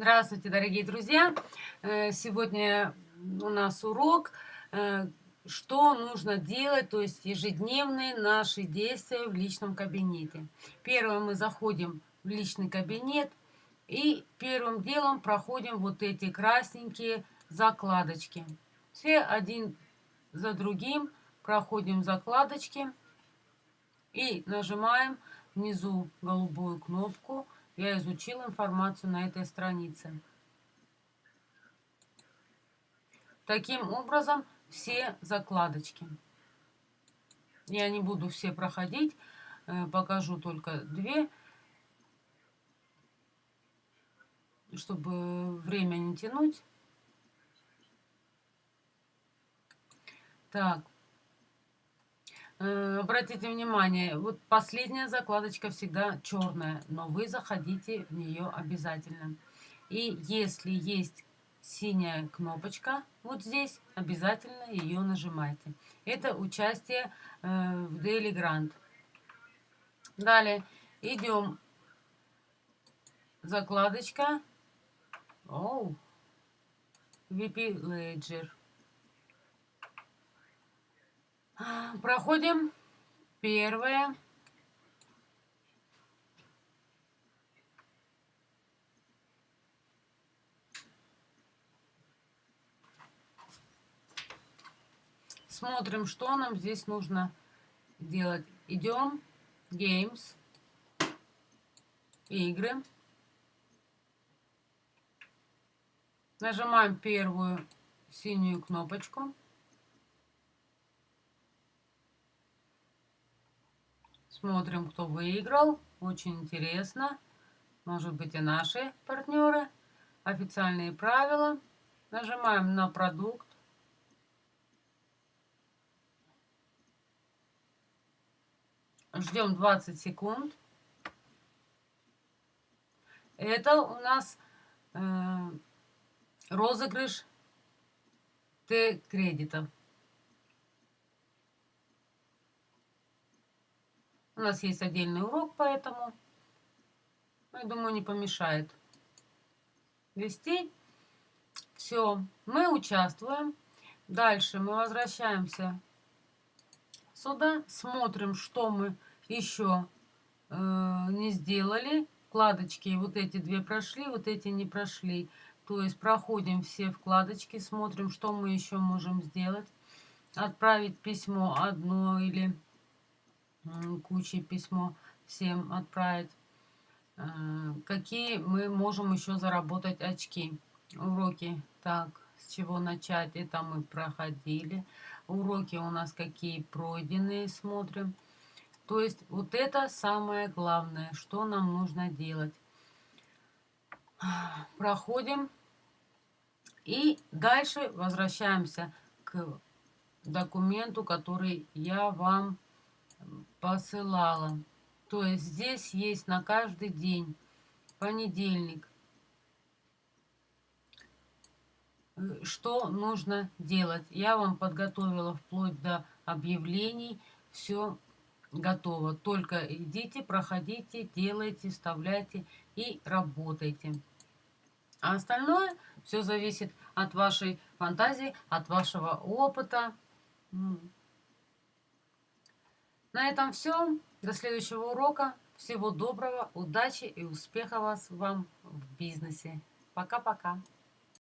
Здравствуйте, дорогие друзья! Э, сегодня у нас урок, э, что нужно делать, то есть ежедневные наши действия в личном кабинете. Первое, мы заходим в личный кабинет и первым делом проходим вот эти красненькие закладочки. Все один за другим проходим закладочки и нажимаем внизу голубую кнопку я изучил информацию на этой странице. Таким образом, все закладочки. Я не буду все проходить, э, покажу только две, чтобы время не тянуть. Так, Э, обратите внимание, вот последняя закладочка всегда черная, но вы заходите в нее обязательно. И если есть синяя кнопочка вот здесь, обязательно ее нажимайте. Это участие э, в Daily Grant. Далее идем. Закладочка. Оу. VP Ledger. Проходим первое. Смотрим, что нам здесь нужно делать. Идем, Games, игры. Нажимаем первую синюю кнопочку. Смотрим, кто выиграл. Очень интересно. Может быть и наши партнеры. Официальные правила. Нажимаем на продукт. Ждем 20 секунд. Это у нас э, розыгрыш Т-кредитов. У нас есть отдельный урок, поэтому, я думаю, не помешает вести. Все, мы участвуем. Дальше мы возвращаемся сюда, смотрим, что мы еще э, не сделали. Вкладочки вот эти две прошли, вот эти не прошли. То есть проходим все вкладочки, смотрим, что мы еще можем сделать. Отправить письмо одно или кучей письмо всем отправить. Э, какие мы можем еще заработать очки? Уроки. Так, с чего начать? Это мы проходили. Уроки у нас какие пройденные, смотрим. То есть вот это самое главное, что нам нужно делать. Проходим. И дальше возвращаемся к документу, который я вам посылала. То есть здесь есть на каждый день, понедельник, что нужно делать. Я вам подготовила вплоть до объявлений, все готово. Только идите, проходите, делайте, вставляйте и работайте. А остальное все зависит от вашей фантазии, от вашего опыта. На этом все. До следующего урока. Всего доброго, удачи и успехов вас вам в бизнесе. Пока-пока.